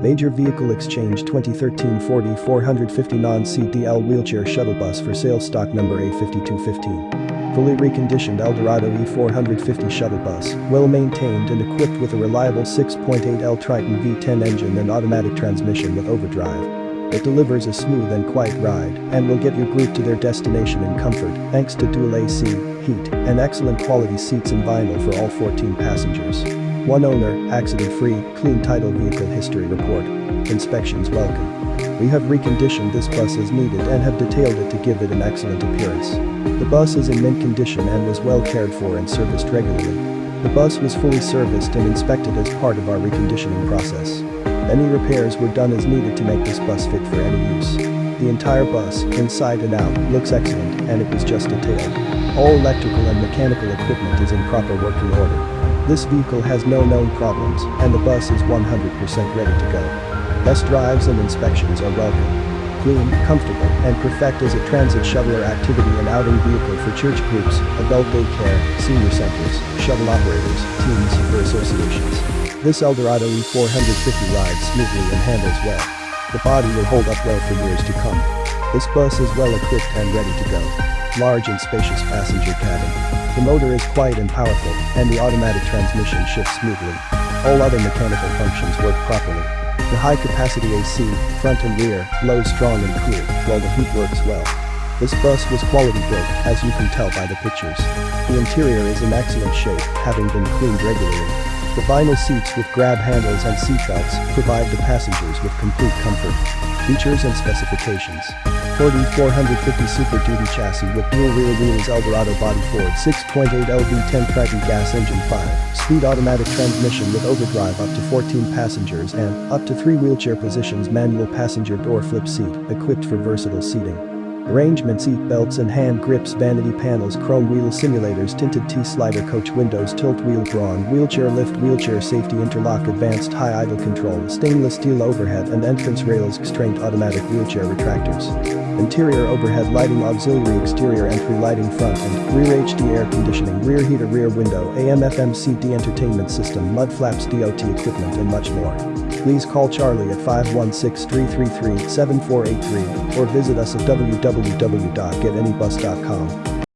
Major Vehicle Exchange 2013 40 450 non-CDL wheelchair shuttle bus for sale stock number A5215. Fully reconditioned Eldorado E450 shuttle bus, well maintained and equipped with a reliable 6.8L Triton V10 engine and automatic transmission with overdrive. It delivers a smooth and quiet ride and will get your group to their destination in comfort thanks to dual AC, heat, and excellent quality seats and vinyl for all 14 passengers. One owner, accident-free, clean title vehicle history report. Inspections welcome. We have reconditioned this bus as needed and have detailed it to give it an excellent appearance. The bus is in mint condition and was well cared for and serviced regularly. The bus was fully serviced and inspected as part of our reconditioning process. Any repairs were done as needed to make this bus fit for any use. The entire bus, inside and out, looks excellent and it was just detailed. All electrical and mechanical equipment is in proper working order. This vehicle has no known problems and the bus is 100% ready to go. Test drives and inspections are welcome clean, comfortable, and perfect as a transit shuttler activity and outing vehicle for church groups, adult daycare, senior centers, shuttle operators, teams, or associations. This Eldorado E450 rides smoothly and handles well. The body will hold up well for years to come. This bus is well equipped and ready to go. Large and spacious passenger cabin. The motor is quiet and powerful, and the automatic transmission shifts smoothly. All other mechanical functions work properly. The high-capacity AC, front and rear, blows strong and cool, while the heat works well. This bus was quality built, as you can tell by the pictures. The interior is in excellent shape, having been cleaned regularly. The vinyl seats with grab handles and seatbelts provide the passengers with complete comfort. Features and specifications. Ford E450 Super Duty chassis with dual rear wheels Eldorado body Ford 6.8 LV10 Triton gas engine 5, speed automatic transmission with overdrive up to 14 passengers and up to 3 wheelchair positions manual passenger door flip seat equipped for versatile seating. Arrangement seat belts and hand grips vanity panels chrome wheel simulators tinted T-slider coach windows tilt wheel Braun wheelchair lift wheelchair safety interlock advanced high idle control stainless steel overhead and entrance rails Q'Straint automatic wheelchair retractors. Interior overhead lighting auxiliary exterior entry lighting front and rear HD air conditioning rear heater rear window AM FM CD entertainment system mud flaps DOT equipment and much more. Please call Charlie at 516-333-7483 or visit us at www www.getanybus.com.